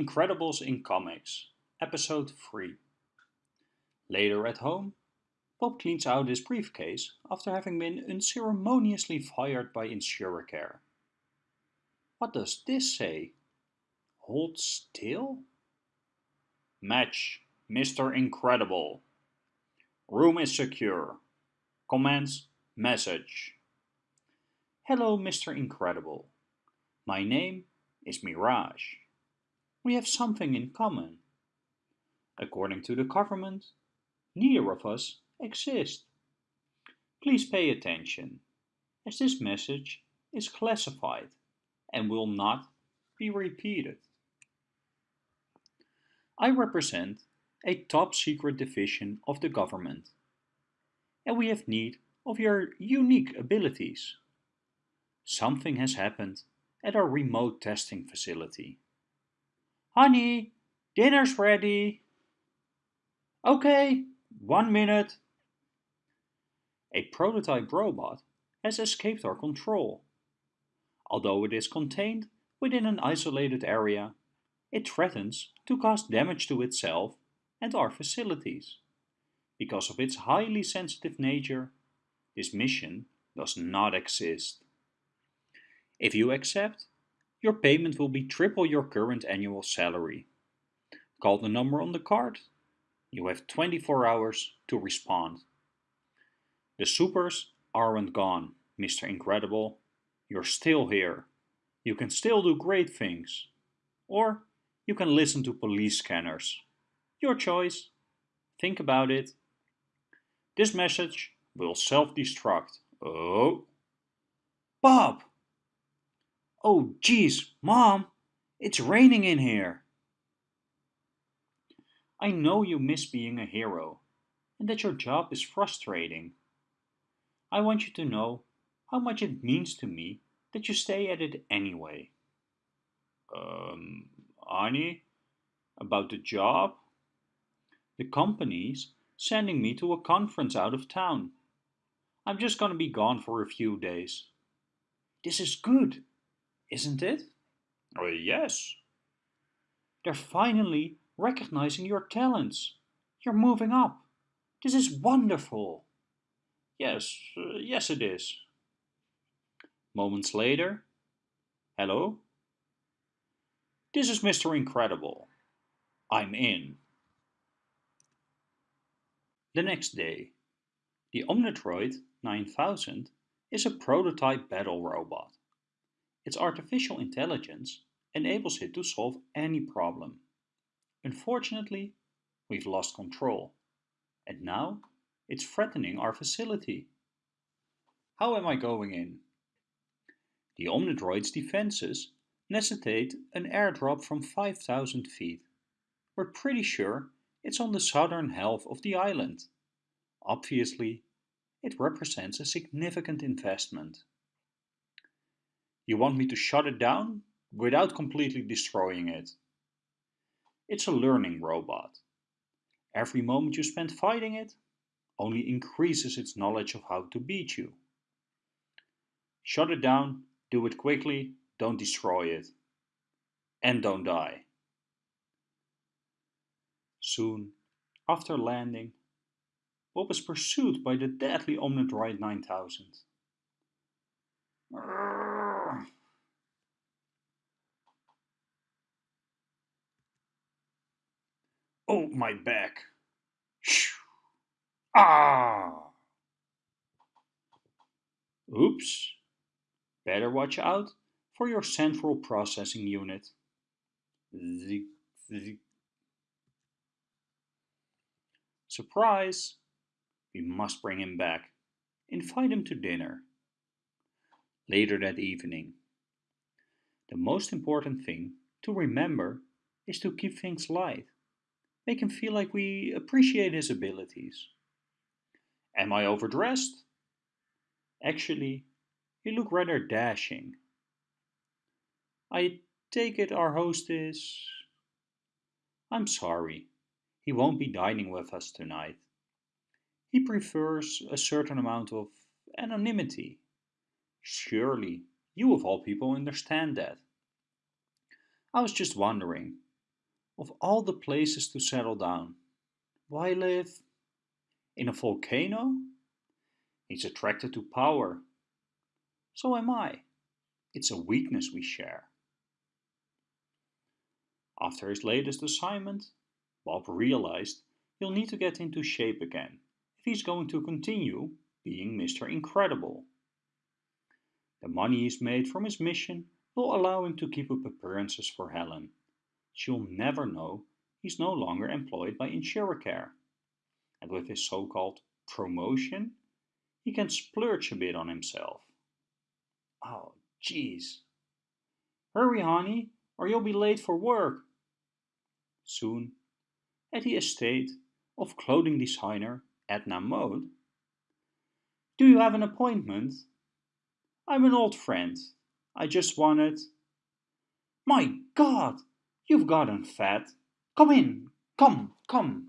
Incredibles in Comics, Episode 3. Later at home, Bob cleans out his briefcase after having been unceremoniously fired by Insuricare. What does this say? Hold still? Match, Mr. Incredible. Room is secure. Commence message. Hello, Mr. Incredible. My name is Mirage. We have something in common. According to the government, neither of us exist. Please pay attention, as this message is classified and will not be repeated. I represent a top secret division of the government, and we have need of your unique abilities. Something has happened at our remote testing facility. Honey, dinner's ready. Okay, one minute. A prototype robot has escaped our control. Although it is contained within an isolated area, it threatens to cause damage to itself and our facilities. Because of its highly sensitive nature, this mission does not exist. If you accept, your payment will be triple your current annual salary. Call the number on the card. You have 24 hours to respond. The supers aren't gone, Mr. Incredible. You're still here. You can still do great things. Or you can listen to police scanners. Your choice. Think about it. This message will self-destruct. Oh. Bob! Oh geez, Mom! It's raining in here! I know you miss being a hero, and that your job is frustrating. I want you to know how much it means to me that you stay at it anyway. Um, Annie? About the job? The company's sending me to a conference out of town. I'm just gonna be gone for a few days. This is good, isn't it? Uh, yes. They're finally recognizing your talents. You're moving up. This is wonderful. Yes, uh, yes it is. Moments later. Hello? This is Mr. Incredible. I'm in. The next day, the Omnidroid 9000 is a prototype battle robot. Its artificial intelligence enables it to solve any problem. Unfortunately, we've lost control, and now it's threatening our facility. How am I going in? The Omnidroid's defenses necessitate an airdrop from 5000 feet. We're pretty sure it's on the southern half of the island. Obviously, it represents a significant investment. You want me to shut it down without completely destroying it? It's a learning robot. Every moment you spend fighting it only increases its knowledge of how to beat you. Shut it down, do it quickly, don't destroy it. And don't die. Soon, after landing, Bob is pursued by the deadly Omnidroid 9000. Oh, my back. Ah! Oops. Better watch out for your central processing unit. Surprise! We must bring him back. Invite him to dinner. Later that evening. The most important thing to remember is to keep things light. Make him feel like we appreciate his abilities. Am I overdressed? Actually, you look rather dashing. I take it our host is... I'm sorry, he won't be dining with us tonight. He prefers a certain amount of anonymity. Surely, you of all people understand that. I was just wondering Of all the places to settle down, why live in a volcano? He's attracted to power. So am I. It's a weakness we share. After his latest assignment, Bob realized he'll need to get into shape again if he's going to continue being Mr. Incredible. The money he's made from his mission will allow him to keep up appearances for Helen. She'll never know he's no longer employed by Insuricare. And with his so-called promotion, he can splurge a bit on himself. Oh, jeez. Hurry, honey, or you'll be late for work. Soon, at the estate of clothing designer Edna Mode. Do you have an appointment? I'm an old friend. I just wanted... My God! You've gotten fat. Come in. Come, come.